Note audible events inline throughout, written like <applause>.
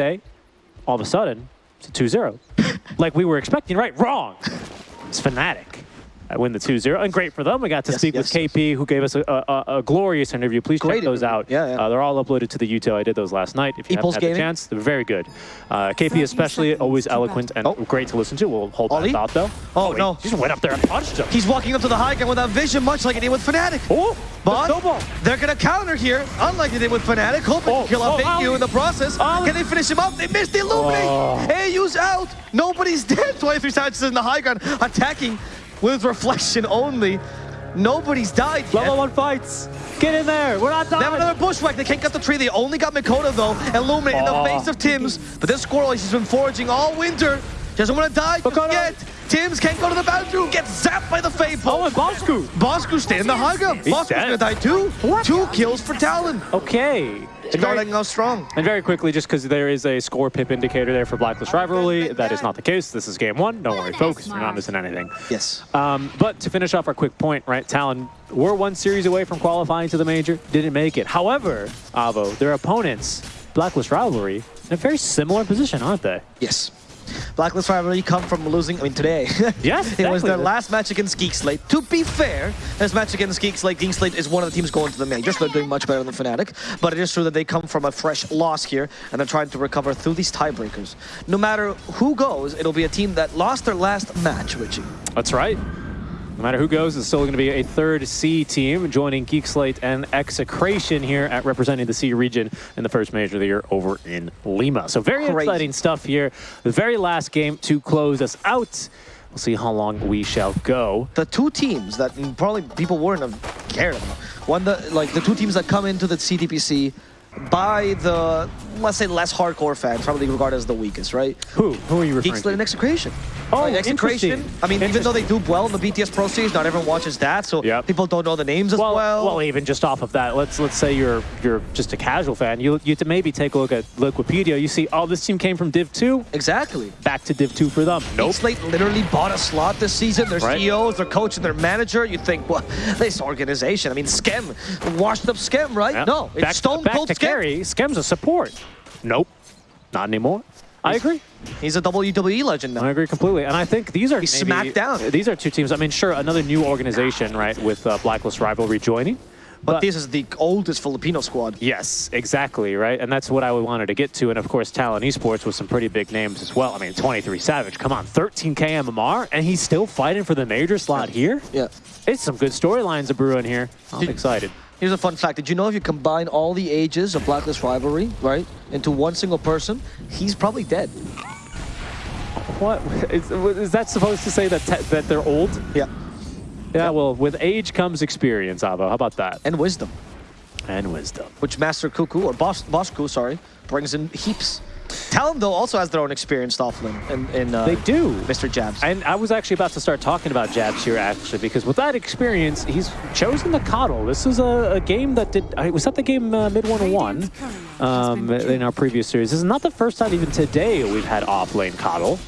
day, all of a sudden, it's a 2-0. like we were expecting, right? Wrong. It's Fnatic. I win the 2-0, and great for them. We got to Yes, speak yes, with KP, who gave us a, a, a glorious interview. Please Great check those interview. out. Yeah, yeah. Uh, they're all uploaded to the YouTube. I did those last night. If you Epulse haven't had the chance, they're very good. Uh, KP especially, always eloquent and Oh. great to listen to. We'll hold Ollie? that thought, though. Oh, wait, no. He just went up there and punched him. He's walking up to the high ground without vision, much like he did with Fnatic. Oh, But the snowball. they're going to counter here, unlike they did with Fnatic, hoping Oh, to kill oh, off AU Ollie. in the process. Ollie. Can they finish him up? They missed the Illuminate. Oh. AU's out. Nobody's <laughs> dead. 23 Savages in the high ground, attacking with reflection only. Nobody's died yet. Level one fights. Get in there. We're not They have another bushwhack. They can't get the tree. They only got Mikoto, though. and Illuminate in the Oh. face of Tims. But this squirrel, he's been foraging all winter. She Doesn't want to die just Mikoto. yet. Tims can't go to the bathroom. Gets zapped by the Fade Oh, and Bosku. Bosku stay in the high ground. He's Bosku's dead. gonna die too. What? Two kills for Talon. Okay. And very, Starting off strong. and very quickly, just because there is a score pip indicator there for Blacklist Rivalry, that is not the case. This is game one. Don't worry, folks. You're not missing anything. Yes. Um, but to finish off our quick point, right, Talon, we're one series away from qualifying to the major, didn't make it. However, Avo, their opponents, Blacklist Rivalry, in a very similar position, aren't they? Yes. Blacklist rivalry come from losing, I mean, today. <laughs> Yes, it was their last match against Geek Slate. To be fair, this match against Geek Slate, Geek Slate is one of the teams going to the majors. They're doing much better than Fnatic. But it is true that they come from a fresh loss here, and they're trying to recover through these tiebreakers. No matter who goes, it'll be a team that lost their last match, Richie. That's right. No matter who goes, it's still going to be a third C team joining Geek Slate and Execration here at representing the C region in the first major of the year over in Lima. So very Crazy. exciting stuff here. The very last game to close us out. We'll see how long we shall go. the two teams that probably people weren't have cared about. One, the like the two teams that come into the CTPC by the let's say less hardcore fans, probably regarded as the weakest, right? Who? Who are you referring Geek Slate to? and Execration. Oh, Like, Execration. I mean, even though they do well in the BTS Pro not everyone watches that, so Yep. people don't know the names as Well, well. well, even just off of that, let's let's say you're you're just a casual fan. You you to maybe take a look at Liquipedia. You see, oh, this team came from Div Two. exactly. Back to Div Two for them. Nope. Slate literally bought a slot this season. Their Right. CEOs, their coach, and their manager. You think, well, <laughs> this organization. I mean, Skem, washed up Skem, right? Yeah. No, it's back, Stone Cold. Carry. Skem's a support. Nope, not anymore. I agree. He's a WWE legend now. I agree completely. And I think these are He's smacked down. These are two teams. I mean, sure, another new organization, right, with uh, Blacklist Rivalry joining. But this is the oldest Filipino squad. Yes, exactly, right? And that's what I wanted to get to. And of course, Talon Esports with some pretty big names as well. I mean, 23 Savage, come on, 13k MMR, and he's still fighting for the major slot here? Yeah. It's some good storylines of brewing here. I'm Did- excited. Here's a fun fact. Did you know if you combine all the ages of Blacklist Rivalry, right, into one single person, he's probably dead. What? <laughs> Is, is that supposed to say that, that they're old? Yeah. Yeah, well, with age comes experience, Avo. How about that? And wisdom, And wisdom. which Master Cuckoo, or Boss, Boss Ku, sorry, brings in heaps. Talon, though, also has their own experienced offlane in, in uh, They do. Mr. Jabs. And I was actually about to start talking about Jabs here, actually, because with that experience, he's chosen the KotL. This is a, a game that did. I- Was that the game uh, Mid 101 um, in our previous series? This is not the first time, even today, we've had off lane KotL.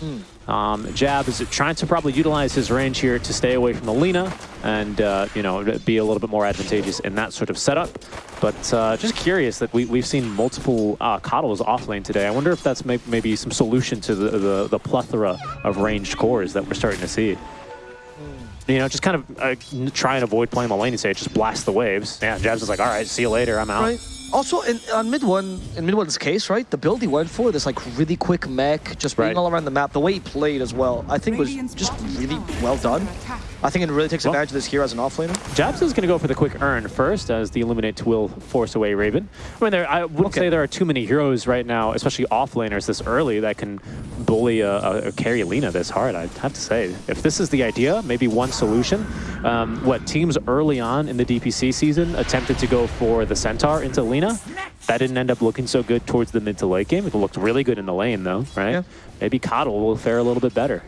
Um, Jab is trying to probably utilize his range here to stay away from the Lina and, uh, you know, be a little bit more advantageous in that sort of setup. But uh, just curious that we, we've seen multiple uh, KotLs off lane today. I wonder if that's may maybe some solution to the, the, the plethora of ranged cores that we're starting to see. You know, just kind of uh, try and avoid playing the stage, just blast the waves. Yeah, Jabs is like, all right, see you later, I'm out. Right. Also, in, on mid one, in mid one's case, right, the build he went for, this like really quick mech, just being Right. all around the map, the way he played as well, I think was just really well done. I think it really takes Well- advantage of this here as an offlaner. Jabs is going to go for the quick earn first as the Illuminate will force away Raven. I mean, there, I wouldn't Okay. say there are too many heroes right now, especially off laners this early, that can bully a, a, a carry Lina this hard, I'd have to say. If this is the idea, maybe one solution. Um, what teams early on in the DPC season attempted to go for the Centaur into Lina. That didn't end up looking so good towards the mid to late game. It looked really good in the lane, though, right? Yeah. Maybe KotL will fare a little bit better.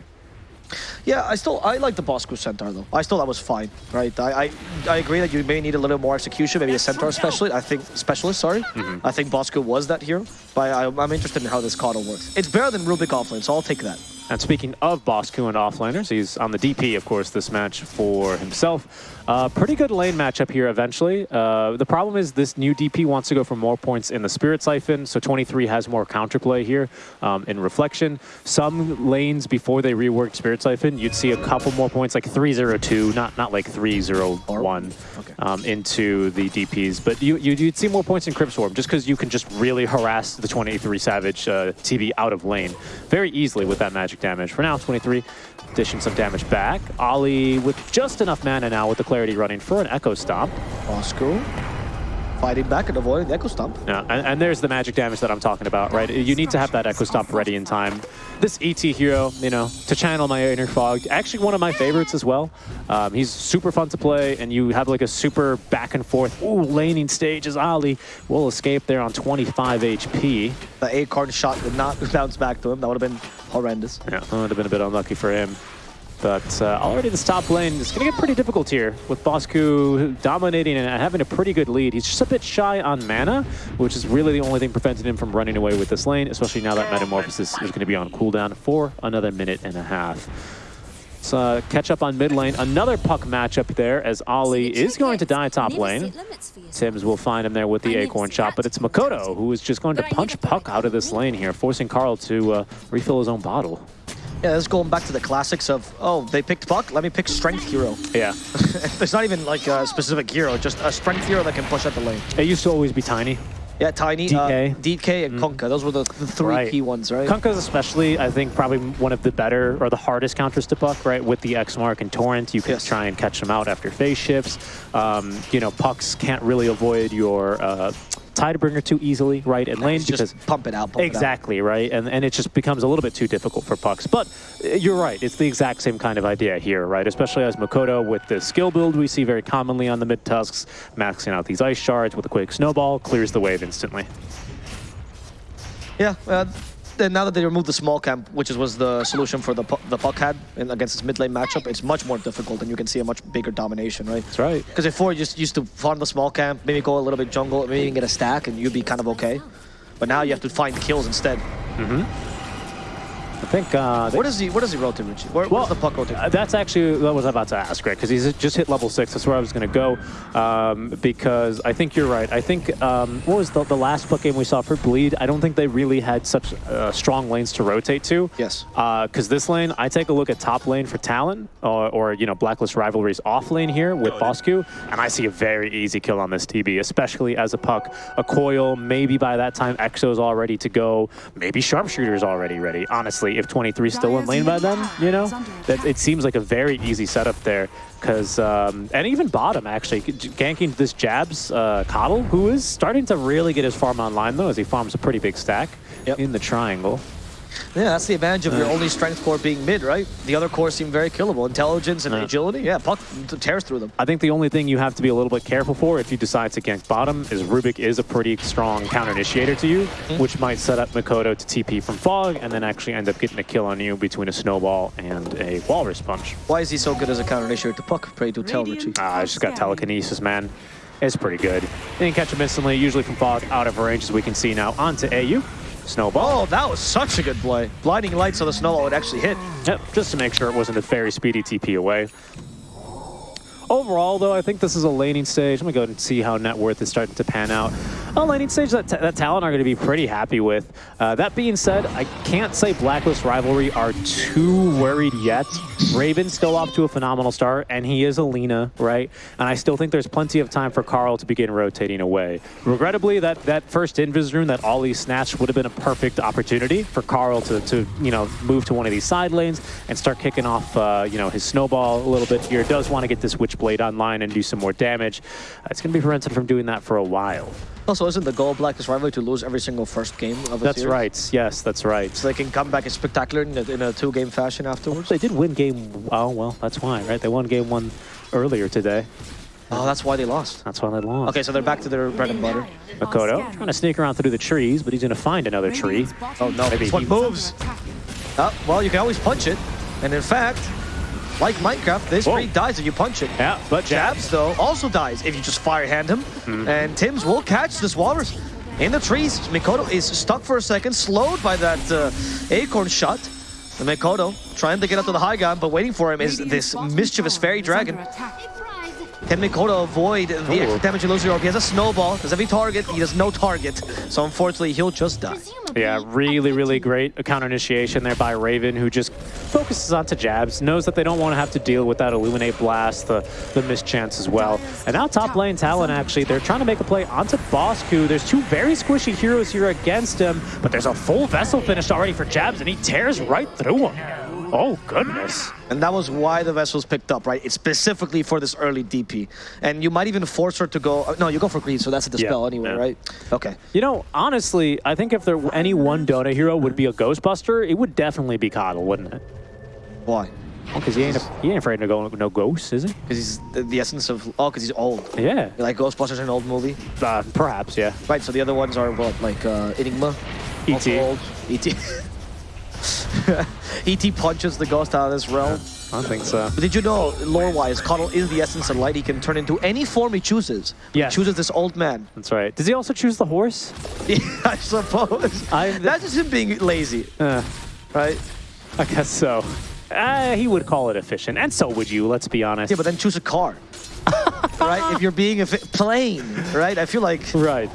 Yeah, I still I like the Bosco Centaur though. I still that was fine, right? I, I I agree that you may need a little more execution, maybe a Centaur specialist. I think specialist, sorry. Mm-hmm. I think Bosco was that hero, but I, I'm interested in how this KotL works. It's better than Rubik offlane, so I'll take that. And speaking of Bosku and offlaners, he's on the DP, of course, this match for himself. Uh, pretty good lane matchup here eventually. Uh, the problem is this new DP wants to go for more points in the Spirit Siphon, so 23 has more counterplay here um, in Reflection. Some lanes before they reworked Spirit Siphon, you'd see a couple more points, like 302, not not like 301 Okay. um, into the DPs. But you, you, you'd see more points in Crypt Swarm just because you can just really harass the 23 Savage uh, TB out of lane very easily with that magic damage. For now, 23 dishing some damage back. Ollie with just enough mana now with the clarity running for an Echo Stomp. Bosco fighting back and avoiding the Echo Stomp. Yeah, and, and there's the magic damage that I'm talking about, right? You need to have that Echo Stomp ready in time. This ET hero, you know, to channel my inner fog, actually one of my favorites as well. Um, he's super fun to play, and you have like a super back and forth, ooh, laning stage as Ali will escape there on 25 HP. The Acorn shot did not <laughs> bounce back to him. That would have been horrendous. Yeah, that would have been a bit unlucky for him. But uh, already this top lane is going to get pretty difficult here with Bosku dominating and having a pretty good lead. He's just a bit shy on mana, which is really the only thing preventing him from running away with this lane, especially now that Metamorphosis is going to be on cooldown for another minute and a half. Let's uh, catch up on mid lane. Another puck matchup there as Ali is going to die top lane. Sims will find him there with the Acorn shot, but it's Mikoto who is just going to punch Puck out of this lane here, forcing Karl to uh, refill his own bottle. Yeah, this is going back to the classics of, oh, they picked Puck, let me pick Strength Hero. Yeah. <laughs> There's not even like a specific hero, just a Strength Hero that can push out the lane. It used to always be Tiny. Yeah, Tiny, DK. Uh, DK and Kunkka. Those were the, the three Right. key ones, right? Kunkka's especially, I think, probably one of the better or the hardest counters to Puck, right? With the X Mark and Torrent, you can Yes. try and catch them out after phase shifts. Um, you know, Pucks can't really avoid your uh, Tidebringer too easily, right? In lane Just because pump it out, pump it out. Exactly, right? And, and it just becomes a little bit too difficult for pucks. But uh, you're right, it's the exact same kind of idea here, right? Especially as Mikoto with the skill build we see very commonly on the mid tusks, maxing out these ice shards with a quick snowball, clears the wave instantly. Yeah, uh, then now that they removed the small camp, which is, was the solution for the pu- the puck had in, against this mid lane matchup, it's much more difficult and you can see a much bigger domination, right? That's right. Because before you just used to farm the small camp, maybe go a little bit jungle, maybe even get a stack, and you'd be kind of okay. But now you have to find kills instead. Mm-hmm. I think uh, Where does he Where does he rotate, Richie? Where, where's the puck rotate? Uh, that's actually what I was about to ask, right? Because he's just hit level six. That's where I was going to go. Um, because I think you're right. I think um, what was the, the last puck game we saw for Bleed? I don't think they really had such uh, strong lanes to rotate to. Yes. Because this lane, I take a look at top lane for Talon or, or you know Blacklist Rivalry's off lane here with Bosku, and I see a very easy kill on this TB, especially as a puck, a coil. Maybe by that time Exo's all ready to go. Maybe Sharpshooter's already ready. Honestly, if 23's still in lane by then, you know, that it seems like a very easy setup there. Because um, and even bottom actually ganking this Jabs uh, KotL, who is starting to really get his farm online though, as he farms a pretty big stack Yep. in the triangle. Yeah, that's the advantage of your only strength core being mid, right? The other cores seem very killable. Intelligence and Yeah. agility, yeah, puck tears through them. I think the only thing you have to be a little bit careful for if you decide to gank bottom is Rubik is a pretty strong counter initiator to you, which might set up Mikoto to TP from Fog and then actually end up getting a kill on you between a Snowball and a Walrus Punch. Why is he so good as a counter initiator to puck? Pray do tell, Richie. Ah, it's just got telekinesis, man. It's pretty good. You can catch him instantly, usually from Fog, out of range, as we can see now, onto AU. Snowball. Oh, that was such a good play. Blinding lights so the snowball would actually hit. Yep, just to make sure it wasn't a very speedy TP away. Overall, though, I think this is a laning stage. I'm going to go and see how net worth is starting to pan out. A laning stage that, that Talon are going to be pretty happy with. Uh, that being said, I can't say Blacklist Rivalry are too worried yet. Raven's still off to a phenomenal start, and he is a Lina, right? And I still think there's plenty of time for Karl to begin rotating away. Regrettably, that, that first Invis rune that Ollie snatched would have been a perfect opportunity for Karl to, to you know, move to one of these side lanes and start kicking off, uh, you know, his snowball a little bit here. Does want to get this Witchblade online and do some more damage. Uh, it's going to be prevented from doing that for a while. Also, isn't the goal of Blacklist Rivalry to lose every single first game of a That's series? right. Yes, that's right. So they can come back as spectacular in a, in a two-game fashion afterwards? They did win game. Oh well, that's why, right? They won game one earlier today. Oh, that's why they lost. That's why they lost. Okay, so they're back to their bread and butter. Mikoto trying to sneak around through the trees, but he's going to find another tree. Oh no, Maybe this one he- moves. Uh, well, you can always punch it. And in fact, like Minecraft, this Whoa. tree dies if you punch it. Yeah, but Jabs, though, also dies if you just fire hand him. Hmm. And Tims will catch this walrus in the trees. Mikoto is stuck for a second, slowed by that uh, acorn shot. And Mikoto trying to get up to the high ground, but waiting for him is this mischievous fairy dragon. Can Mikoto avoid the Ooh. extra damage illusory He has a snowball. Does every target? He has no target. So unfortunately, he'll just die. Yeah, really, really great counter initiation there by Raven, who just focuses onto jabs, knows that they don't want to have to deal with that Illuminate Blast, the, the mischance as well. And now top lane Talon, actually, they're trying to make a play onto Bosku. There's two very squishy heroes here against him, but there's a full vessel finished already for jabs, and he tears right through him. Oh, goodness. And that was why the vessel's picked up, right? It's specifically for this early DP. And you might even force her to go... uh, No, you go for greed, so that's a dispel Yeah, anyway, yeah. right? Okay. You know, honestly, I think if there any one Dota hero would be a Ghostbuster, it would definitely be KotL, wouldn't it? Why? Because he ain't he ain't afraid to go no ghosts, is he? Because he's the, the essence of... Oh, because he's old. Yeah, Like Ghostbusters, an old movie. uh, perhaps, yeah. Right, so the other ones are what? Like uh, Enigma? Also E.T.. old. E.T. <laughs> <laughs> E.T. punches the ghost out of this realm. I think so. But did you know, lore-wise, KotL is the essence of light. He can turn into any form he chooses. Yeah. He chooses this old man. That's right. Does he also choose the horse? <laughs> Yeah, I suppose. I- That's just him being lazy, Uh, right? I guess so. Uh, he would call it efficient, and so would you. Let's be honest. Yeah, but then choose a car. <laughs> right? If you're being a plane, right? I feel like... right.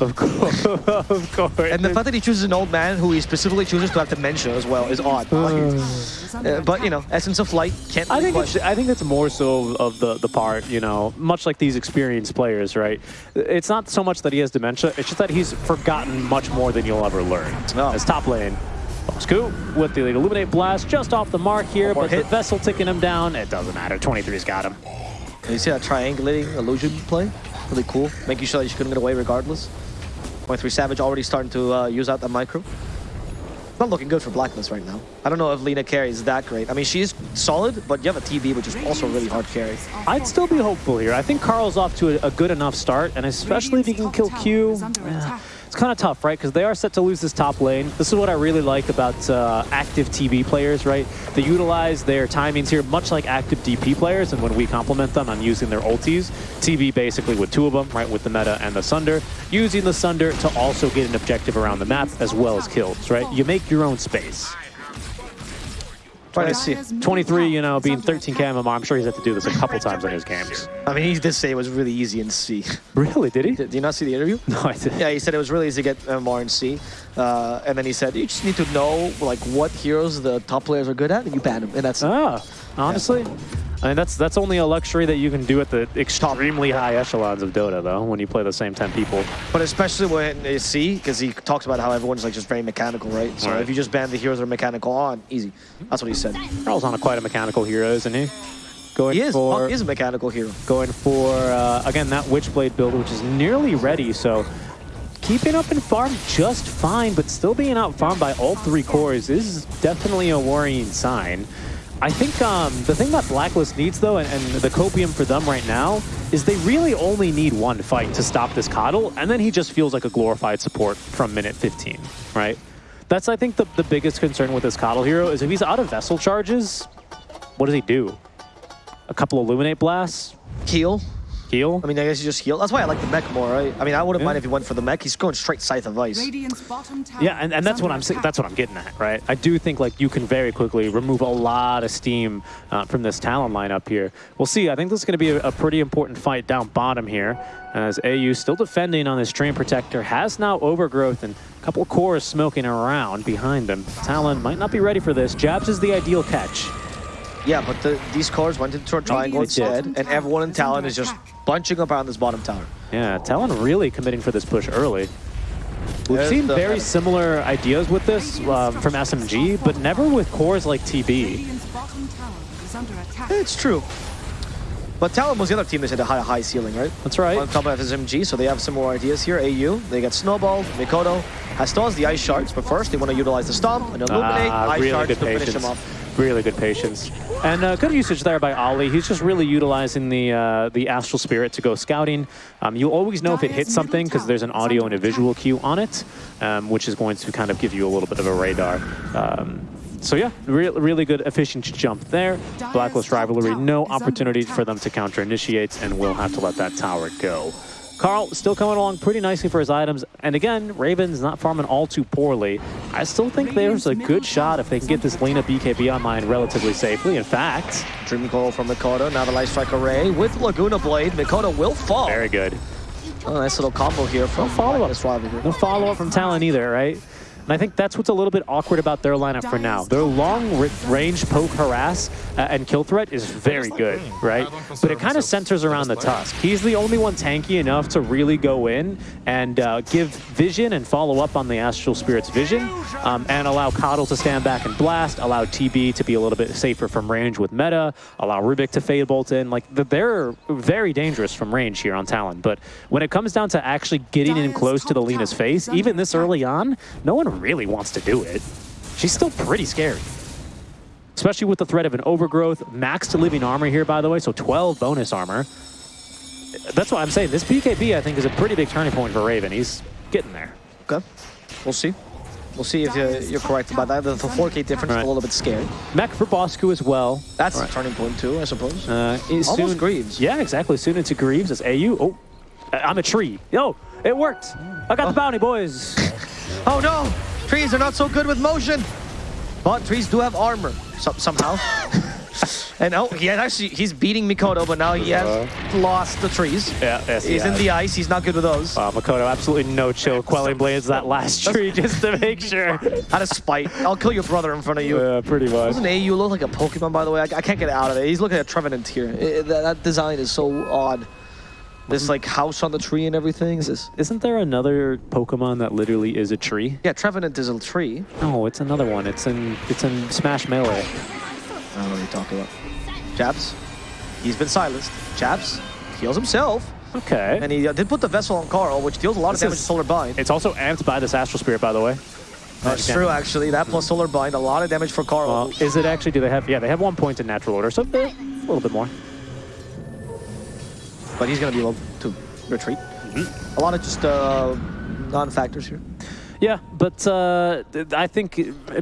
Of course, <laughs> of course. And the fact that he chooses an old man who he specifically chooses to have dementia as well is odd. Like, uh, but, you know, essence of light can't I think it's, question. I think it's more so of the the part, you know, much like these experienced players, right? It's not so much that he has dementia; it's just that he's forgotten much more than you'll ever learn. No. As top lane, Scoop with the illuminate blast just off the mark here, but the hit. vessel ticking him down. It doesn't matter. 23's got him. You see that triangulating illusion play? Really cool. Making sure that you couldn't get away regardless. Point three Savage already starting to uh, use out that micro. Not looking good for Blacklist right now. I don't know if Lina carry is that great. I mean, she is solid, but you have a TB, which is also really hard carry. I'd still be hopeful here. I think Karl's off to a, a good enough start, and especially if he can kill Q. yeah, It's kind of tough, right? Because they are set to lose this top lane. This is what I really like about uh, active TB players, right? They utilize their timings here, much like active DP players, and when we compliment them on using their ultis, TB basically with two of them, right, with the Meta and the Sunder, using the Sunder to also get an objective around the map as well as kills, right? You make your own space. Trying to see. 23, you know, being 13k MMR, I'm sure he's had to do this a couple times in his games. I mean, he did say it was really easy in C. Really, did he? did you not see the interview? <laughs> No, I didn't. Yeah, he said it was really easy to get MMR in C. Uh, and then he said, you just need to know like what heroes the top players are good at, and you ban them. And that's Ah, honestly, I mean that's that's only a luxury that you can do at the extremely high echelons of Dota, though. When you play the same ten people. But especially when they see, because he talks about how everyone's like just very mechanical, right? So Right. if you just ban the heroes that are mechanical on, easy. That's what he said. Karl's on a quite a mechanical hero, isn't he? Going He is. for Punk is a mechanical hero. going for uh, again that Witchblade build, which is nearly ready. So keeping up in farm just fine, but still being out farmed by all three cores is definitely a worrying sign. I think um, the thing that Blacklist needs, though, and, and the copium for them right now, is they really only need one fight to stop this KotL, and then he just feels like a glorified support from minute 15, right? That's, I think, the, the biggest concern with this KotL hero is if he's out of Vessel charges, what does he do? A couple Illuminate blasts? Heal. Heal? I mean, I guess you just heal. That's why I like the mech more, right? I mean, I wouldn't Yeah. mind if he went for the mech. He's going straight Scythe of Vyse. Yeah, and, and that's what I'm saying. That's what I'm getting at, right? I do think like you can very quickly remove a lot of steam uh, from this Talon lineup here. We'll see. I think this is going to be a, a pretty important fight down bottom here, as AU still defending on this Treant Protector has now overgrowth and a couple cores smoking around behind them. Talon might not be ready for this. Jabs is the ideal catch. Yeah, but the, these cores went into a triangle instead, and everyone in Talon is just attack. Bunching up around this bottom tower. Yeah, Talon really committing for this push early. We've There's seen the- very similar ideas with this um, from SMG, but never with cores like TB. It's true. But Talon was the other team that had a high, high ceiling, right? That's right. On top of SMG, so they have some more ideas here. AU, they got Snowball, Mikoto, has still has the Ice Shards, but first they want to utilize the Stomp and Illuminate, Ah, Ice really Shards good to finish patience. him off. Really good patience. And uh, good usage there by Ollie. He's just really utilizing the uh, the Astral Spirit to go scouting. Um, you'll always know if it hits something because there's an audio and a visual cue on it, um, which is going to kind of give you a little bit of a radar. Um, so yeah, re really good efficient jump there. Blacklist Rivalry, no opportunity for them to counter initiate, and we'll have to let that tower go. Karl still coming along pretty nicely for his items. And again, Raven's not farming all too poorly. I still think there's a good shot if they can get this Lina BKB online relatively safely. In fact, Dream Coil from Mikoto, now the Light Strike Array with Laguna Blade. Mikoto will fall. very good. Oh, nice little combo here from follow-up. No follow-up from Talon either, right? And I think that's what's a little bit awkward about their lineup for now. Their long range poke, harass, uh, and kill threat is very good, right? But it kind of centers around the Tusk. He's the only one tanky enough to really go in and uh, give vision and follow up on the Astral Spirit's vision, um, and allow KotL to stand back and blast, allow TB to be a little bit safer from range with meta, allow Rubik to fade bolt in. Like, they're very dangerous from range here on Talon. But when it comes down to actually getting in close to the Lina's face, even this early on, no one really wants to do it. She's still pretty scary. Especially with the threat of an overgrowth. Max to living armor here, by the way, so 12 bonus armor. That's why I'm saying this BKB, I think, is a pretty big turning point for Raven. He's getting there. Okay, we'll see. We'll see if you're, you're correct about that. The 4K difference is a little bit scary. Mech for Bosku as well. That's Right. a turning point too, I suppose. Uh, Almost soon- Greaves. Yeah, exactly. Soon into Greaves as AU. Oh, I'm a tree. Yo, it worked. I got the bounty, boys. <laughs> Oh no! Trees are not so good with motion! But trees do have armor, so, somehow. <laughs> and oh, he had actually, he's beating Mikoto, but now he has uh-huh. lost the trees. Yeah, yes, He's he in the ice, he's not good with those. Wow, Mikoto, absolutely no chill. Quelling Blades that last tree just to make sure. Out of spite. I'll kill your brother in front of you. Yeah, pretty much. Doesn't AU look like a Pokemon, by the way? I, I can't get out of it. He's looking at Trevenant here. I- that, that design is so odd. This like house on the tree and everything. Is this? Isn't there another Pokemon that literally is a tree? Yeah, Trevenant is a tree. No, it's another one. It's in it's in Smash Melee. I don't know what you're talking about. Jabs. He's been silenced. Jabs heals himself. Okay. And he uh, did put the vessel on Karl, which deals a lot This of damage is- to Solar Bind. It's also amped by this Astral Spirit, by the way. That's true, actually. That plus Solar Bind, a lot of damage for Karl. Well, is it actually? Do they have? Yeah, they have one point in natural order, so they're a little bit more. But he's going to be able to retreat. Mm-hmm. A lot of just uh, non-factors here. Yeah, but uh, I think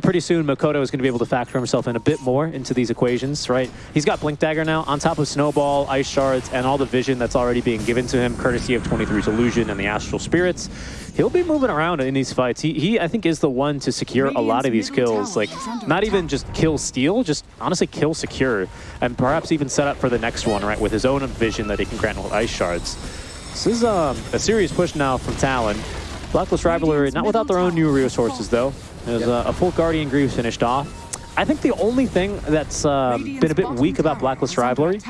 pretty soon Mikoto is going to be able to factor himself in a bit more into these equations, right? He's got Blink Dagger now on top of Snowball, Ice Shards, and all the vision that's already being given to him, courtesy of 23's Illusion and the Astral Spirits. He'll be moving around in these fights. He, he I think, is the one to secure a lot of these kills. Like, not even just kill steal, just honestly kill secure, and perhaps even set up for the next one, right, with his own vision that he can grant with Ice Shards. This is um, a serious push now from Talon. Blacklist Rivalry, not without their own new resources, though. There's uh, a full Guardian Greaves finished off. I think the only thing that's um, been a bit weak about Blacklist Rivalry,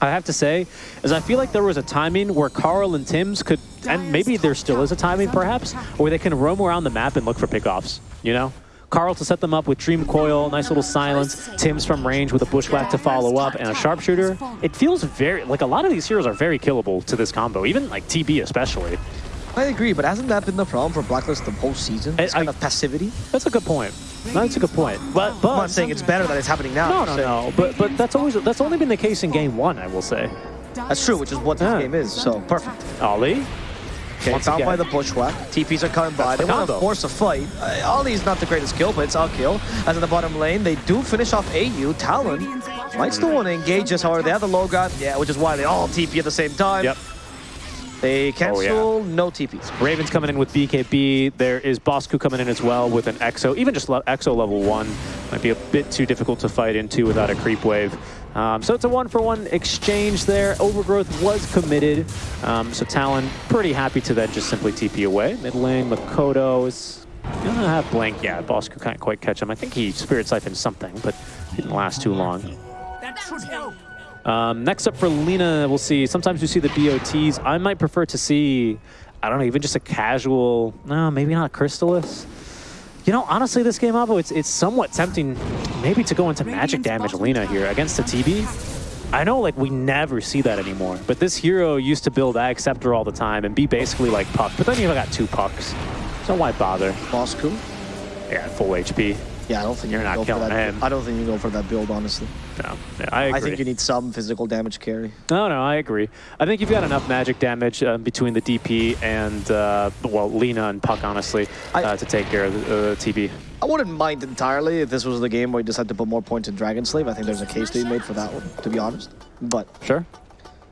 I have to say, is I feel like there was a timing where Karl and Tims could, and maybe there still is a timing perhaps, where they can roam around the map and look for pickoffs, you know? Karl to set them up with Dream Coil, nice little silence, Tims from range with a Bushwhack to follow up, and a Sharpshooter. It feels very, like a lot of these heroes are very killable to this combo, even like TB especially. I agree, but hasn't that been the problem for Blacklist the whole season? This I- kind of passivity? That's a good point. That's a good point. But, but I'm not saying it's better that it's happening now. No, no, no. But but that's always that's only been the case in game one, I will say. That's true, which is what this Yeah. game is, so perfect. Ollie. Okay, Once found again. by the bushwhack. TPs are coming by. That's They the want to force a fight. Uh, Ollie's not the greatest kill, but it's a kill. As in the bottom lane, they do finish off AU. Talon might still want to engage us, however, they have the low guard. Yeah, which is why they all TP at the same time. Yep. They cancel, Oh, no TPs. Ravens coming in with BKB. There is Bosku coming in as well with an EXO. Even just le- EXO level one might be a bit too difficult to fight into without a creep wave. Um, so it's a one-for-one exchange there. Overgrowth was committed. Um, so Talon pretty happy to then just simply TP away. Mid lane, Mikoto is gonna have blank. Yeah, Bosku can't quite catch him. I think he Spirit Siphoned something, but didn't last too long. That should help. Um, next up for Lina, we'll see. Sometimes we see the BOTs. I might prefer to see, I don't know, even just a casual, no, maybe not Crystalys. You know, honestly, this game, Avo, it's, it's somewhat tempting maybe to go into magic damage Lina here against the TB. I know, like, we never see that anymore, but this hero used to build Ag Scepter all the time and be basically like Puck, but then you've got two Pucks. So why bother? Bosku? Yeah, full HP. Yeah, I don't think You're you not go for that. him. I don't think you go for that build, honestly. No, yeah, I agree. I think you need some physical damage carry. No, no, I agree. I think you've got enough magic damage um, between the DP and, uh, well, Lina and Puck, honestly, I- uh, to take care of the uh, TB. I wouldn't mind entirely if this was the game where you decided to put more points in Dragon Slave. I think there's a case to be made for that one, to be honest. But Sure.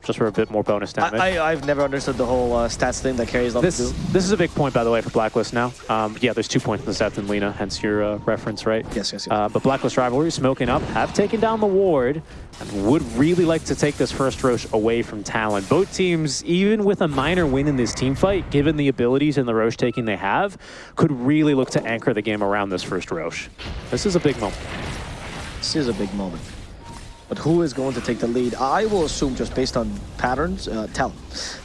Just for a bit more bonus damage. I, I, I've never understood the whole uh, stats thing that carries this, this is a big point, by the way, for Blacklist now. Um, yeah, there's two points in the stats in Lina, hence your uh, reference, right? Yes, yes, yes. Uh, but Blacklist Rivalry smoking up, have taken down the ward, and would really like to take this first Rosh away from Talon. Both teams, even with a minor win in this team fight, given the abilities and the Rosh taking they have, could really look to anchor the game around this first Rosh. This is a big moment. This is a big moment. But who is going to take the lead? I will assume just based on patterns, uh, Talon.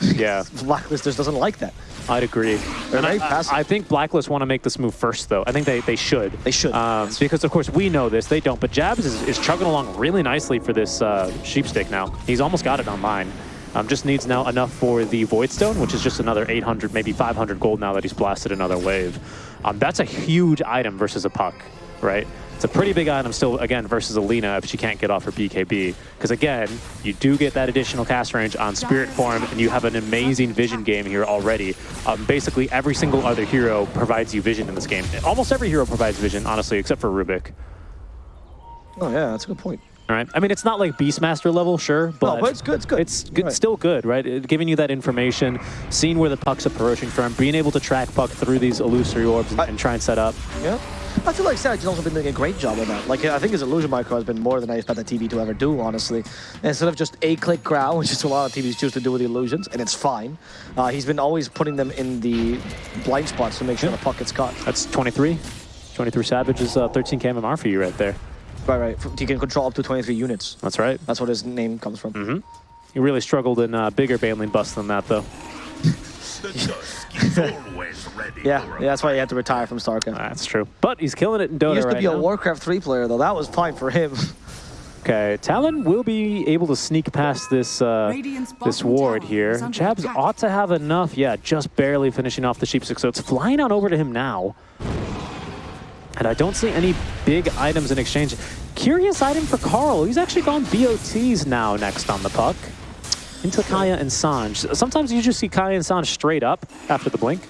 Yeah. <laughs> Blacklist just doesn't like that. I'd agree. They're And I. I think Blacklist want to make this move first, though. I think they, they should. They should, Um, yes. Because, of course, we know this. They don't. But Jabs is, is chugging along really nicely for this uh, Sheepstick now. He's almost got it online. Um, just needs now enough for the Void Stone, which is just another 800, maybe 500 gold now that he's blasted another wave. Um, that's a huge item versus a puck, right? It's a pretty big item still, again, versus Alina if she can't get off her BKB. Because, again, you do get that additional cast range on Spirit Form, and you have an amazing vision game here already. Um, basically, every single other hero provides you vision in this game. Almost every hero provides vision, honestly, except for Rubik. Oh, yeah, that's a good point. All right. I mean, it's not like Beastmaster level, sure, but, but it's good, it's good. It's good, Right. still good, right? It- giving you that information, seeing where the puck's approaching from, being able to track puck through these illusory orbs and, I- and try and set up. Yeah. I feel like Savage has also been doing a great job of that. Like, I think his illusion micro has been more than I expect the TB to ever do, honestly. Instead of just a click growl, <laughs> which is a lot of TBs choose to do with the illusions, and it's fine. Uh, he's been always putting them in the blind spots to make sure the puck gets caught. That's 23. 23 Savage is uh, 13 KMR for you right there. Right, right. He can control up to 23 units. That's right. That's what his name comes from. Mm-hmm. He really struggled in uh, bigger Baneling busts than that, though. <laughs> The dusk is <laughs> always ready Yeah, yeah, that's why he had to retire from StarCraft. That's true. But he's killing it in Dota He used to right be a. Warcraft 3 player, though. That was fine for him. Okay, Talon will be able to sneak past this uh, Radiant's this ward tower here. is Jabs attack. ought to have enough. Yeah, just barely finishing off the Sheepstick, so it's flying on over to him now. And I don't see any big items in exchange. Curious item for Karl. He's actually gone BOTs now next on the puck. Into Kaya and Sanj. Sometimes you just see Kaya and Sanj straight up after the blink.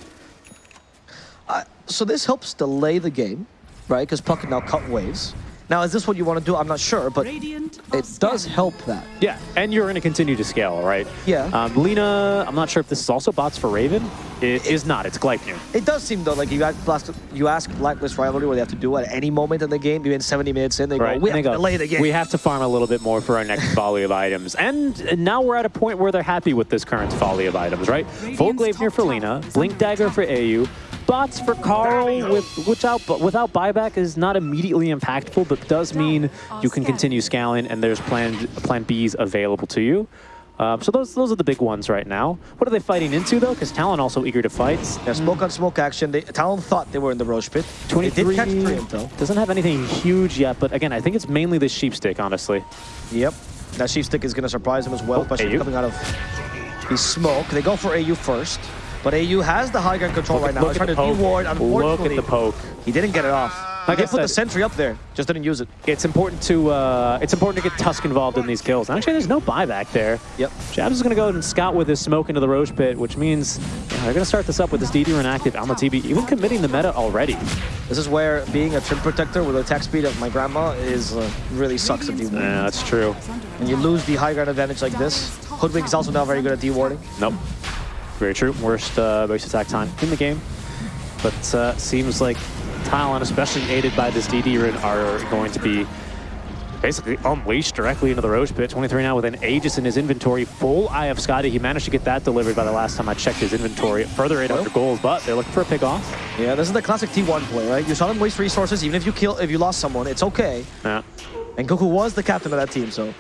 so this helps delay the game, right? Because Puck can now cut waves. Now, is this what you want to do? I'm not sure, but it does help that. Yeah, and you're going to continue to scale, right? Yeah. Um, Lina, I'm not sure if this is also bots for Raven. It is not. It's Gleipnir. It does seem though like you ask, Blast- you ask Blacklist Rivalry what they have to do at any moment in the game. you Even 70 minutes in, they Right. go, "We and have they to go, delay the game." We have to farm a little bit more for our next <laughs> volley of items. And and now we're at a point where they're happy with this current volley of items, right? Full Radiant's Gleipnir for tower Lina, Blink Dagger for. AU, bots for Karl, with without without buyback is not immediately impactful, but does mean you can continue scaling and there's plan plan Bs available to you. Um, so those those are the big ones right now. What are they fighting into though? Because Talon also eager to fight. Yeah, smoke on smoke action. They, Talon thought they were in the Rosh pit. 23 did catch Triumph though. doesn't have anything huge yet, but again, I think it's mainly the sheep stick, honestly. Yep. That Sheepstick is going to surprise him as well, Oh, especially AU. coming out of the smoke. They go for AU first, but AU has the high ground control right now. Look He's at trying the to poke. de-ward. Look Unfortunately, at the poke. he didn't get it off. Like he I did put the sentry up there, just didn't use it. It's important to uh, it's important to get Tusk involved in these kills. Actually, there's no buyback there. Yep. Jabs is going to go ahead and scout with his smoke into the Rosh pit, which means yeah, they're going to start this up with this DD run active on the TB, even committing the meta already. This is where being a Treant Protector with attack speed of my grandma is uh, really sucks if you. Yeah, that's true. And you lose the high ground advantage like this, Hoodwink is also not very good at de-warding. Nope. Very true. Worst uh, base attack time in the game. But uh, seems like Talon, especially aided by this DD run, are going to be basically unleashed directly into the Rosh pit. 23 now with an Aegis in his inventory. Full Eye of Skadi. He managed to get that delivered by the last time I checked his inventory. Further 800 gold, but they're looking for a pick off. Yeah, this is the classic T1 play, right? You saw them waste resources, even if you kill, if you lost someone, it's okay. Yeah. And Goku was the captain of that team, so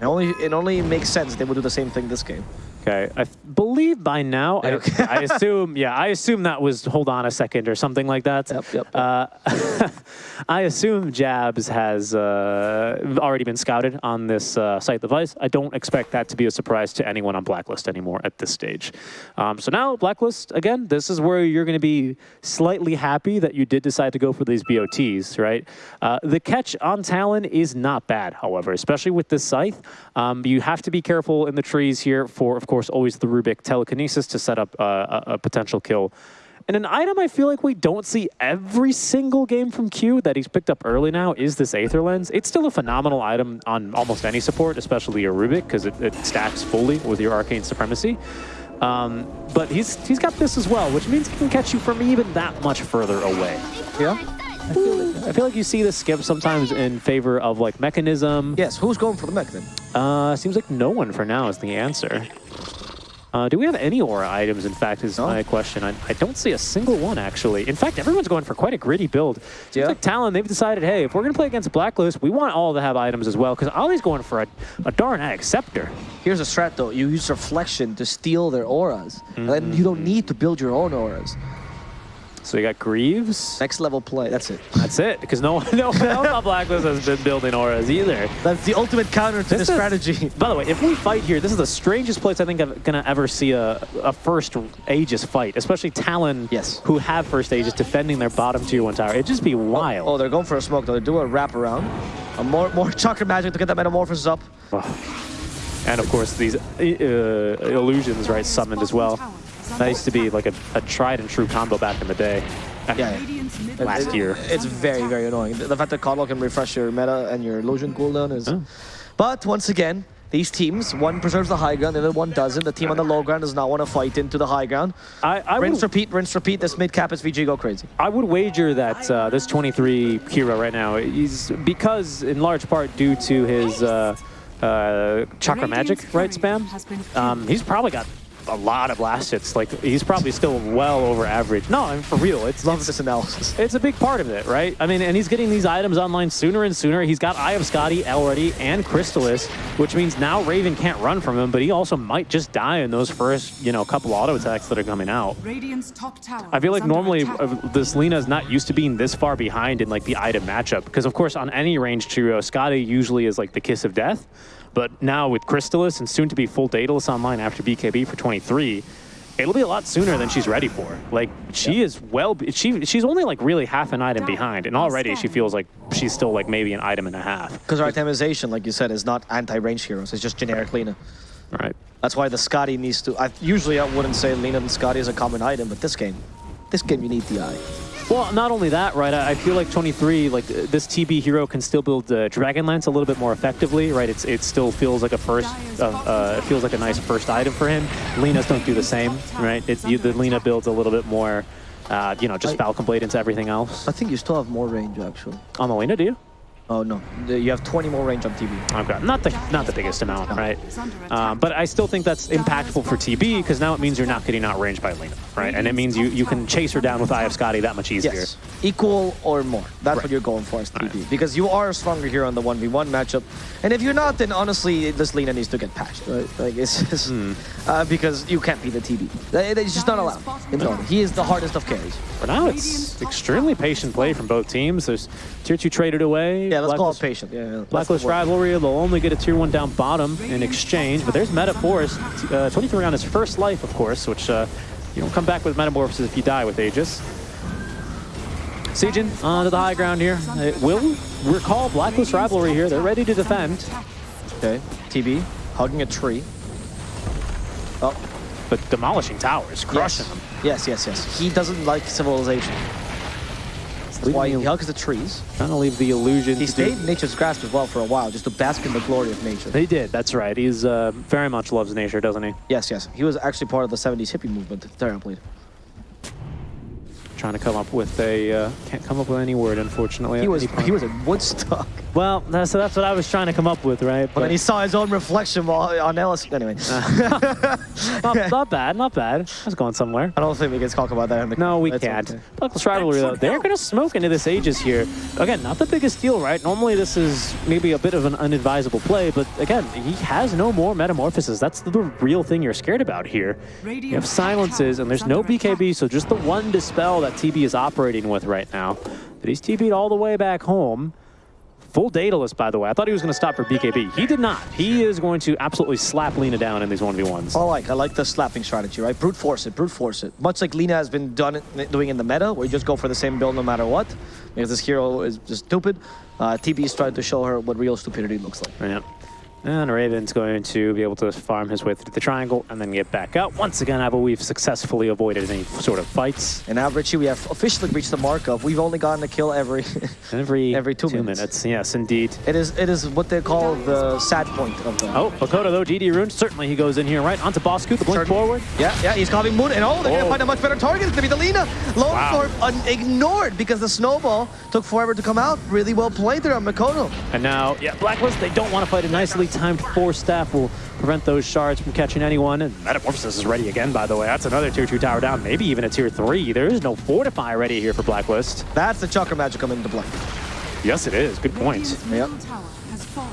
it only it only makes sense they would do the same thing this game. Okay, I believe by now, I, <laughs> I assume, yeah, I assume that was hold on a second or something like that. Yep, yep, yep. Uh, <laughs> I assume Jabs has uh, already been scouted on this uh, site device. I don't expect that to be a surprise to anyone on Blacklist anymore at this stage. Um, so now, Blacklist, again, this is where you're going to be slightly happy that you did decide to go for these BOTs, right? Uh, the catch on Talon is not bad, however, especially with this scythe. Um, you have to be careful in the trees here for, of course, always the Rubik telekinesis to set up uh, a, a potential kill. And an item I feel like we don't see every single game from Q that he's picked up early now is this Aether Lens. It's still a phenomenal item on almost any support, especially your Rubik, because it, it stacks fully with your Arcane Supremacy. Um, but he's he's got this as well, which means he can catch you from even that much further away. Yeah? I feel like you see this skip sometimes in favor of like Mekansm. Yes, who's going for the mech then? Uh, seems like no one for now is the answer. Uh, do we have any aura items, in fact, is No. my question. I, I don't see a single one, actually. In fact, everyone's going for quite a gritty build. Seems Yeah. like Talon, they've decided, hey, if we're going to play against Blacklist, we want all to have items as well, because Ollie's going for a, a darn Scepter. Here's a strat though. You use reflection to steal their auras. And you don't need to build your own auras. So you got Greaves. Next level play. That's it. That's it, because no, <laughs> one- no one else on Blacklist has been building auras either. That's the ultimate counter to This this is- strategy. <laughs> By the way, if we fight here, this is the strangest place I think I'm gonna ever see a, a first Aegis fight, especially Talon, Yes. who have first Aegis defending their bottom tier one tower. It'd just be wild. Oh, they're going for a smoke though. They're doing a wrap around. A more more <laughs> chakra magic to get that metamorphosis up. And of course, these uh, illusions, right, summoned as well. That used to be like a, a tried and true combo back in the day. Yeah, <laughs> Last It- year. It's very, very annoying. The the fact that KotL can refresh your meta and your illusion cooldown is... Oh. But once again, these teams, one preserves the high ground, the other one doesn't. The team on the low ground does not want to fight into the high ground. I, I, Rinse, would, repeat, rinse, repeat. This mid-cap is VG go crazy. I would wager that uh, this 23 hero right now is because, in large part, due to his uh, uh, chakra magic, right, spam. Um, he's probably got a lot of last hits. Like he's probably still well over average. No, I mean for real, it's Love this analysis. <laughs> it's a big part of it, right? I mean, and he's getting these items online sooner and sooner. He's got Eye of Skadi already and Crystalys, which means now Raven can't run from him, but he also might just die in those first, you know, couple auto attacks that are coming out. Radiant's top tower I feel like normally attack. uh, this Lina is not used to being this far behind in like the item matchup because of course on any range trio, Skadi usually is like the kiss of death, but now with Crystalys and soon to be full Daedalus online after BKB for 23, it'll be a lot sooner than she's ready for. Like she is well, she she's only like really half an item behind, and already she feels like she's still like maybe an item and a half. Because our itemization, like you said, is not anti-range heroes. It's just generic Lina. Right. That's why the Skadi needs to... I, usually I wouldn't say Lina and Skadi is a common item, but this game, this game you need the eye. Well, not only that, right? I I feel like 23, like uh, this TB hero can still build uh, Dragonlance a little bit more effectively, right? It's it still feels like a first, uh, uh, it feels like a nice first item for him. Lina's don't do the same, right? It, you, the Lina builds a little bit more, uh, you know, just Falcon Blade into everything else. I think you still have more range, actually. On the Lena, do you? Oh, no. You have 20 more range on TB. Okay, not the not the biggest amount, right? Um, but I still think that's impactful for TB because now it means you're not getting outranged by Lina, right? And it means you you can chase her down with Eye of Skadi that much easier. Yes. Equal or more. That's Right. what you're going for as TB. Because you are stronger here on the 1v1 matchup. And if you're not, then honestly, this Lina needs to get patched, right? Like, it's just... Hmm. Uh, because you can't be the TB. It's just not allowed. in Dota. He is the hardest of carries. For now, it's extremely patient play from both teams. There's tier two traded away. Yeah, let's call it Blacklist- patient. Yeah. Blacklist rivalry. They'll only get a tier one down bottom in exchange. But there's Meta Force. Uh, 23 on his first life, of course, which uh, you don't come back with Metamorphosis if you die with Aegis. Siegen onto the high ground here. It will recall Blacklist rivalry here. They're ready to defend. Okay. TB, hugging a tree. Oh, But demolishing towers, crushing yes. them. Yes, yes, yes. He doesn't like civilization. That's why he hugs the trees. Trying to leave the illusion. He stayed in nature's grasp as well for a while, just to bask in the glory of nature. He did, that's right. He's uh, very much loves nature, doesn't he? Yes, yes. He was actually part of the 70s hippie movement. Terribly. Trying to come up with a, uh, can't come up with any word, unfortunately. He was he was in Woodstock. Well, that's, that's what I was trying to come up with, right? But then he saw his own reflection while on Ellis. Anyway, <laughs> not, not bad, not bad. I was going somewhere. I don't think we can talk about that. In the No, we That's can't. okay. Blacklist Rivalry, though, they're going to smoke into this Aegis here. Again, not the biggest deal, right? Normally, this is maybe a bit of an unadvisable play, but again, he has no more metamorphosis. That's the real thing you're scared about here. You have silences, and there's no BKB, so just the one dispel that TB is operating with right now. But he's TB'd all the way back home. Full Daedalus, by the way. I thought he was going to stop for BKB. He did not. He is going to absolutely slap Lina down in these 1v1s. I like I like the slapping strategy, right? Brute force it, brute force it. Much like Lina has been done doing in the meta, where you just go for the same build no matter what, because this hero is just stupid. Uh, TB is trying to show her what real stupidity looks like. Yeah. And Raven's going to be able to farm his way through the triangle and then get back out. Once again, I believe successfully avoided any sort of fights. And now, Richie, we have officially reached the mark of we've only gotten a kill every. <laughs> Every, Every two minutes. Yes, indeed. it is it is what they call the sad point of the. Oh, Mikoto though, DD Rune, certainly he goes in here, right? Onto Bosku, the blink Certain- forward. Yeah, yeah, he's coming Moon, and oh, they're Oh. gonna find a much better target. It's gonna be the Lina. Wow. Ignored because the snowball took forever to come out. Really well played there on Mikoto. And now, yeah, Blacklist, they don't want to fight a nicely timed force staff will prevent those shards from catching anyone. And Metamorphosis is ready again, by the way. That's another tier 2 tower down, maybe even a tier 3. There is no Fortify ready here for Blacklist. That's the Chakra Magic coming into play. Yes, it is. Good point. Yep.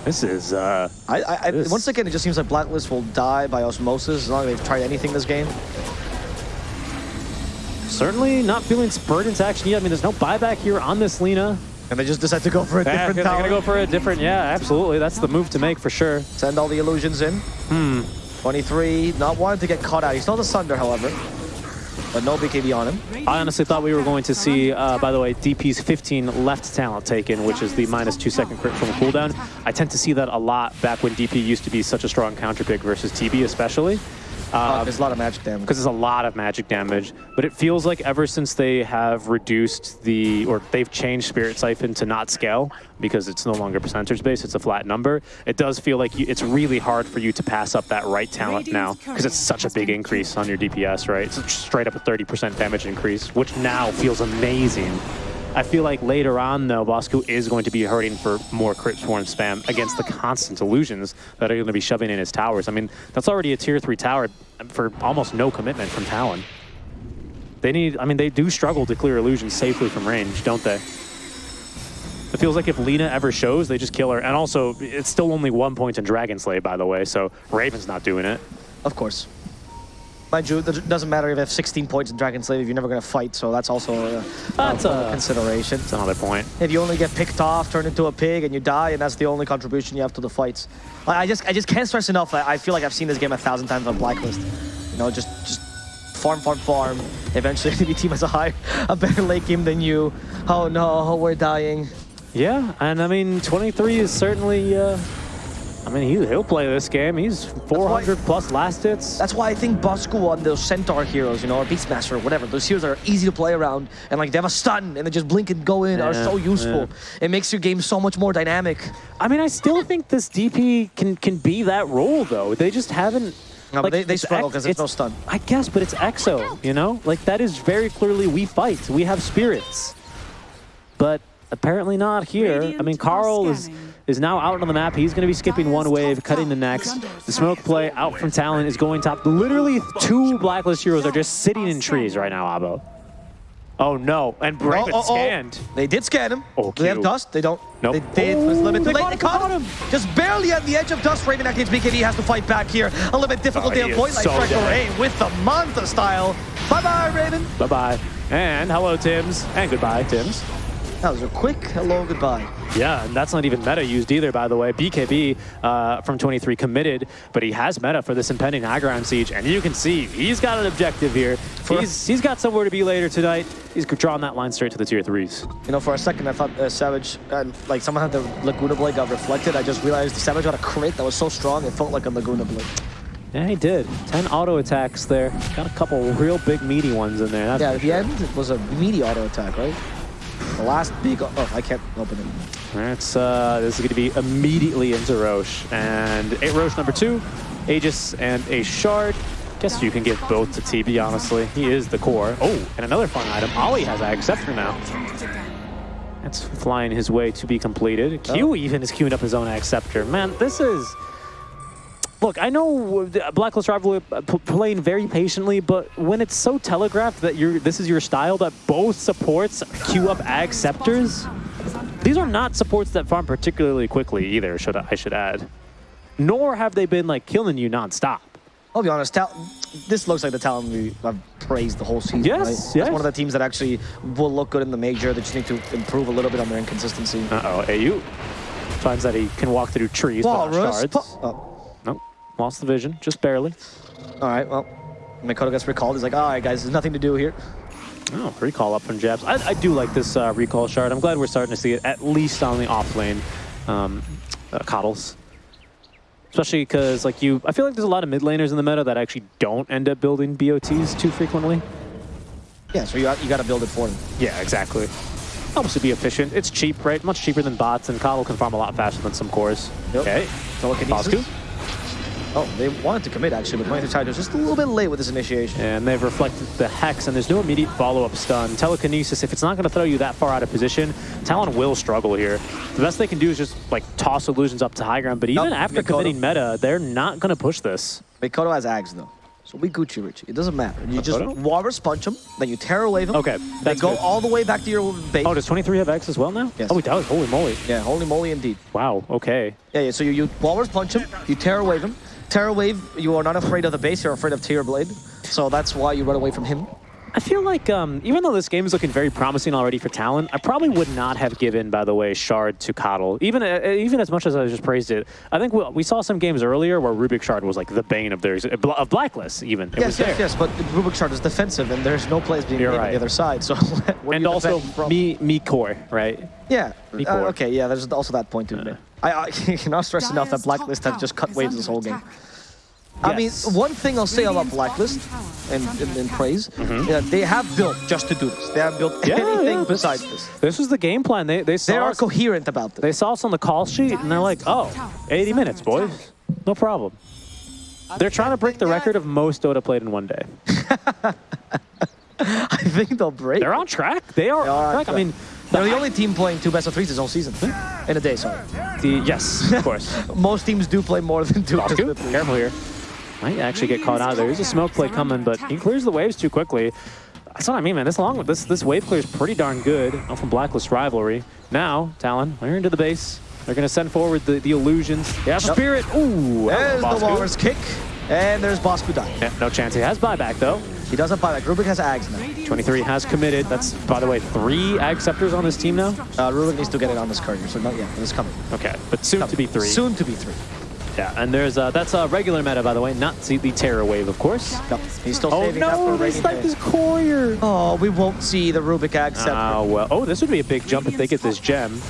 This is, uh, I, I, I This- once again, it just seems like Blacklist will die by osmosis as long as they've tried anything this game. certainly not feeling spurred into action yet. I mean, there's no buyback here on this Lina. And they just decide to go for a Yeah, different they're tower. gonna go for a different, yeah, absolutely. That's the move to make for sure. Send all the illusions in. Hmm. 23, not wanting to get caught out. He's still the Sunder, however. But no BKB on him. I honestly thought we were going to see, uh, by the way, DP's 15 left talent taken, which is the minus two second crit from a cooldown. I tend to see that a lot back when DP used to be such a strong counter pick versus TB especially. Uh, there's a lot of magic damage. because there's a lot of magic damage. But it feels like ever since they have reduced the, or they've changed Spirit Siphon to not scale, because it's no longer percentage based, it's a flat number, it does feel like you, it's really hard for you to pass up that right talent now, because it's such a big increase on your DPS, right? It's straight up a 30% damage increase, which now feels amazing. I feel like later on, though, Bosku is going to be hurting for more crit swarm spam against the constant illusions that are going to be shoving in his towers. I mean, that's already a tier 3 tower for almost no commitment from Talon. They need, I mean, they do struggle to clear illusions safely from range, don't they? It feels like if Lina ever shows, they just kill her. And also, it's still only one point in Dragon Slave, by the way, so Raven's not doing it. Of course. Mind you, it doesn't matter if you have 16 points in Dragon Slave if you're never going to fight, so that's also a, That's a, a- consideration. That's another point. If you only get picked off, turned into a pig, and you die, and that's the only contribution you have to the fights. I, I just I just can't stress enough. I, I feel like I've seen this game a thousand times on Blacklist. You know, just just farm, farm, farm. Eventually, <laughs> the team has a high, a better late game than you. Oh no, we're dying. Yeah, and I mean, 23 is certainly, uh, I mean, he, he'll play this game. He's 400 plus last hits. That's why I think Bosku on those Centaur heroes, you know, or Beastmaster or whatever, those heroes are easy to play around and like they have a stun and they just blink and go in are so useful. It makes your game so much more dynamic. I mean, I still think this DP can can be that role though. They just haven't. No, but they, they struggle because there's no stun. I guess, but it's EXO, you know? Like, that is very clearly we fight. We have spirits. But apparently not here. I mean, Karl is is now out on the map. He's going to be skipping one wave, cutting the next. The smoke play out from Talon is going top. Literally two Blacklist heroes are just sitting in trees right now, Abo. Oh, no. And Brave Oh, oh, oh. scanned. They did scan him. Oh, Do they have dust? They don't. Nope. They did. It was a little bit too they late. They caught caught him. Just barely at the edge of dust. Raven activates BKB has to fight back here. A little bit difficult Oh, day he of. Like so Fresh with the Manta style. Bye bye, Raven. Bye-bye. And hello, Tims. And goodbye, Tims. That was a quick hello, goodbye. Yeah, and that's not even meta used either, by the way. BKB uh, from 23 committed, but he has meta for this impending Aggron siege, and you can see he's got an objective here. He's, he's got somewhere to be later tonight. He's drawing that line straight to the tier threes. You know, for a second, I thought uh, Savage, uh, like someone had the Laguna Blade got reflected. I just realized the Savage got a crit that was so strong, it felt like a Laguna Blade. Yeah, he did. 10 auto attacks there. Got a couple real big meaty ones in there. That's Yeah, at the sure. end, it was a meaty auto attack, right? The last big, oh, I can't open it. That's, uh, this is going to be immediately into Rosh. And eight Rosh number two, Aegis and a Shard. Guess you can give both to TB, honestly. He is the core. Oh, and another fun item. Ollie has Ag Scepter now. That's flying his way to be completed. Q Oh. even is queuing up his own Ag Scepter. Man, this is... Look, I know Blacklist Rivalry uh, playing very patiently, but when it's so telegraphed that you're this is your style that both supports queue up Ag Scepters, these are not supports that farm particularly quickly either, should I, I should add. Nor have they been like killing you nonstop. I'll be honest, Tal this looks like the talent we have praised the whole season, Yes, right? yes. It's one of the teams that actually will look good in the major. They just need to improve a little bit on their inconsistency. Uh-oh, AU finds that he can walk through trees, but not Walrus. shards. Lost the vision, just barely. all right, well, Mikoto gets recalled. He's like, all right, guys, there's nothing to do here. Oh, recall up from Jabz. I, I do like this uh, recall shard. I'm glad we're starting to see it at least on the off lane um, uh, KotLs. Especially because like you, I feel like there's a lot of mid laners in the meta that actually don't end up building BOTs too frequently. Yeah, so you, got- you got to build it for them. Yeah, exactly. Helps to be efficient. It's cheap, right? Much cheaper than bots, and KotL can farm a lot faster than some cores. Yep. Okay. Telekinesis. Bosku. Oh, they wanted to commit actually, but Mighty Tide was just a little bit late with his initiation. And they've reflected the Hex, and there's no immediate follow-up stun. Telekinesis, if it's not going to throw you that far out of position, Talon will struggle here. The best they can do is just, like, toss illusions up to high ground, but even Nope, after Mikoto. committing meta, they're not going to push this. Mikoto has Ags though. So we Gucci Richie. It doesn't matter. You just? Walrus punch him, then you Terror Wave him. Okay, They go good. all the way back to your base. Oh, does 23 have X as well now? Yes. Oh, he does. Holy moly. yeah, holy moly indeed. Wow, okay. Yeah, yeah. So you, you Walrus punch him, you Terror Wave him. Terror Wave, you are not afraid of the base, you're afraid of Terrorblade. So that's why you run away from him. I feel like, um, even though this game is looking very promising already for Talon, I probably would not have given, by the way, Shard to KotL. Even uh, even as much as I just praised it, I think we, we saw some games earlier where Rubik Shard was like the bane of their of Blacklist. Even it yes, was there. yes, yes. But Rubik Shard is defensive, and there's no plays being You're made on the other side. So <laughs> where And also from- me me core right. Yeah. Me uh, core. okay. Yeah. There's also that point to be made. I, I <laughs> cannot stress enough that Blacklist have just cut waves this whole game. I mean, one thing I'll say about Blacklist and, and, and praise, yeah, they have built just to do this. They have built Mm-hmm. Yeah, anything yeah, besides this. This was the game plan. They they saw They are us, coherent about this. they saw us on the call sheet and they're like, oh, 80 minutes, boys, no problem. They're trying to break the record of most Dota played in one day. <laughs> I think they'll break. They're on track. They are, They are on on track. I mean, They're the only team playing two best of threes this whole season. In a day, sorry. the, yes, of course. <laughs> Most teams do play more than two best of threes. careful here. Might actually get caught out. There. There's a smoke play coming, but he clears the waves too quickly. That's what I mean, man. This long this this wave clear is pretty darn good. Out from Blacklist rivalry. Now, Talon, we're into the base. They're gonna send forward the, the illusions. Yeah, spirit. Ooh, There's the. Walrus kick, and there's Bosku dying. Yeah, no chance. He has buyback though. He doesn't buy that. Rubik has Ags now. 23 has committed. That's by the way three Ag Scepters on this team now. Uh, Rubik needs to get it on this card here, so not yet, it's coming. Okay, but soon to be three. Soon to be three. Yeah, and there's uh, that's a regular meta by the way, not the the Terror Wave, of course. Yep. He's still Oh saving for no, they rainy sniped day. his courier. Oh, we won't see the Rubik Ag Scepter. Oh, well. Oh, this would be a big jump if they get this gem.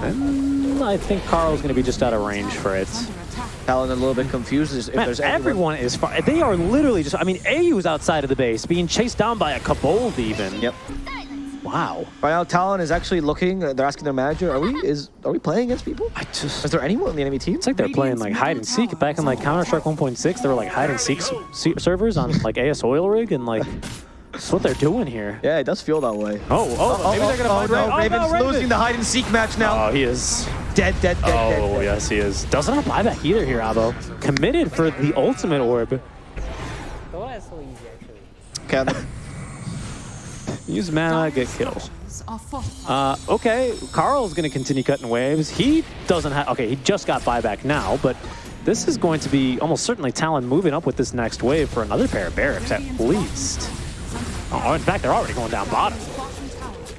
And I think Karl's going to be just out of range for it. Talon a little bit confused if Man, there's anyone- everyone is far. They are literally just. I mean, AU is outside of the base, being chased down by a Kobold even. Yep. Wow. Right now, Talon is actually looking. Uh, they're asking their manager, "Are we is are we playing against people? I just. Is there anyone on the enemy team?" It's like they're playing like hide and seek. Back in like Counter Strike 1.6, there were like hide and seek se- servers on like AS Oil Rig, and like <laughs> that's what they're doing here. Yeah, it does feel that way. Oh, oh, maybe they're gonna oh, find no, Raven. Raven's oh, no, Raven. losing the hide and seek match now. Oh, he is. dead, dead, dead, dead, Oh, dead. yes, he is. Doesn't have buyback either here, Abo. Committed for the ultimate orb. Dota is so easy actually. Okay, Use mana, get kill. Uh, okay, Karl's going to continue cutting waves. He doesn't have... Okay, he just got buyback now, but this is going to be almost certainly Talon moving up with this next wave for another pair of barracks at least. Oh, in fact, they're already going down bottom.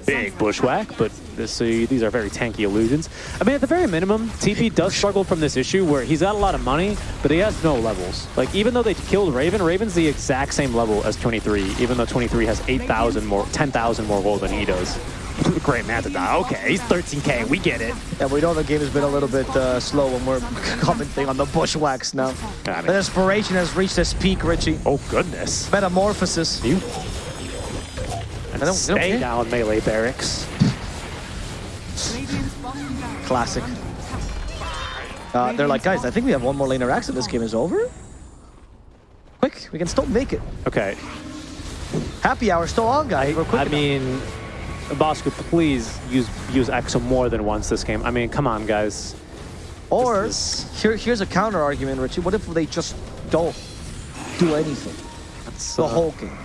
Big bushwhack, but this, uh, these are very tanky illusions. I mean, at the very minimum, TB does struggle from this issue where he's got a lot of money, but he has no levels. Like, even though they killed Raven, Raven's the exact same level as 23, even though 23 has 8,000 more, 10,000 more gold than he does. <laughs> Great man to die. Okay, he's 13k, we get it. yeah, we know the game has been a little bit uh, slow when we're <laughs> commenting on the bushwhacks now. Got it. The inspiration has reached its peak, Richie. Oh, goodness. Metamorphosis. You. Don't- And they don't stay care. down melee barracks. Classic. Uh, they're like, guys, I think we have one more laner axe and this game is over. Quick, we can still make it. Okay, Happy hour still on, guys. We're quick I enough. mean, Bosco, please use use Exo more than once this game. I mean, come on, guys. Or is- here, here's a counter argument, Richie. What if they just don't do anything That's, the uh, whole game?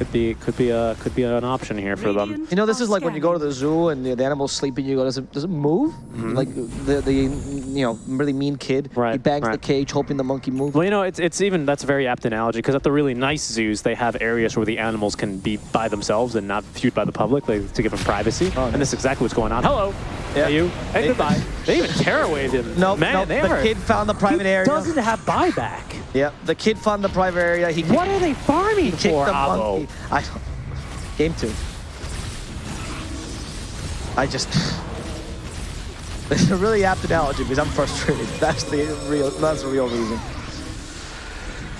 Could be could be a could be an option here for them. You know, this is like when you go to the zoo and the, the animal's sleeping. You go, does it does it move? Like the the you know really mean kid. Right. He Mm-hmm. Right, bangs the cage, hoping the monkey moves. Well, you know, it's it's even that's a very apt analogy because at the really nice zoos, they have areas where the animals can be by themselves and not viewed by the public, like, to give them privacy. Oh, and this is exactly what's going on. Hello, Yeah. hey you, hey They- goodbye. They even terror waved him. No, man, no, they the kid found the private area. he doesn't have buyback. Yeah, the kid found the private area. He What are they farming for, the monkey. I. Game two. I just. <laughs> It's a really apt analogy because I'm frustrated. <laughs> That's the real. That's the real reason.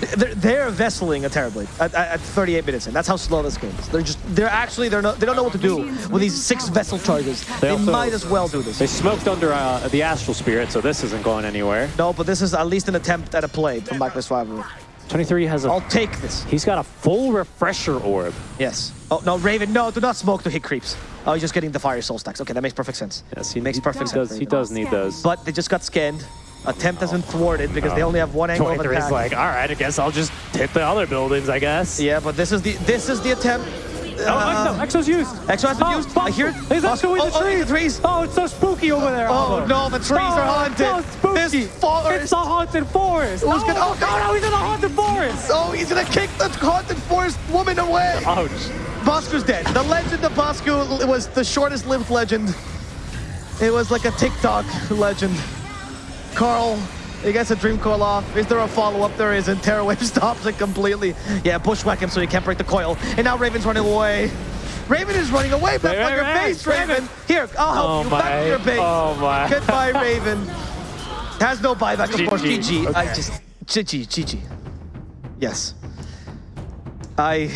They're, they're vesseling a terribly at, at, at 38 minutes in. That's how slow this game is. They're just. They're actually. They're not. They don't know what to do with these six vessel charges. They, also- might as well do this. They smoked under uh, the Astral Spirit, so this isn't going anywhere. No, but this is at least an attempt at a play from Rivalry. 23 has a... I'll take this. He's got a full refresher orb. Yes. Oh no, Raven. No, do not smoke to hit creeps. Oh, he's just getting the fire soul stacks. Okay, that makes perfect sense. Yes, he makes he perfect does, sense. He does need those. But they just got scanned. Attempt has been thwarted because they only have one angle of 23 is like, all right, I guess I'll just hit the other buildings, I guess. Yeah, but this is the this is the attempt. Oh, Uh, Exo, Exo's used. Exo has been oh, used. I hear it. He's Oh, Exo in the oh, oh, trees. the trees. Oh, it's so spooky over there. Oh Albo. no, the trees are Oh, haunted. So spooky. This forest. It's a haunted forest. Who's oh, gonna- oh, no, no, he's in a haunted forest. Oh, he's gonna kick the haunted forest woman away. Ouch. Bosco's dead. The legend of Bosco was the shortest lived legend. It was like a TikTok legend. Karl, he gets a dream coil off. Is there a follow-up? There isn't. Terror Wave <laughs> stops it completely. Yeah, bushwhack him so he can't break the coil. And now Raven's running away. Raven is running away. Back Raven, on your Raven, base, Raven. Raven. Here, I'll help Oh you. my. Back to your base. Oh my. <laughs> Goodbye, Raven. Has no buyback, of course. GG. GG. I just GG. GG. Yes. I.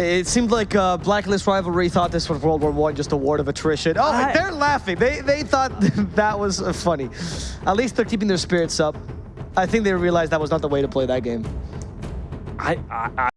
It seemed like uh, Blacklist Rivalry thought this was World War One, just a war of attrition. Oh, I- they're laughing. They they thought <laughs> that was uh, funny. At least they're keeping their spirits up. I think they realized that was not the way to play that game. I, I,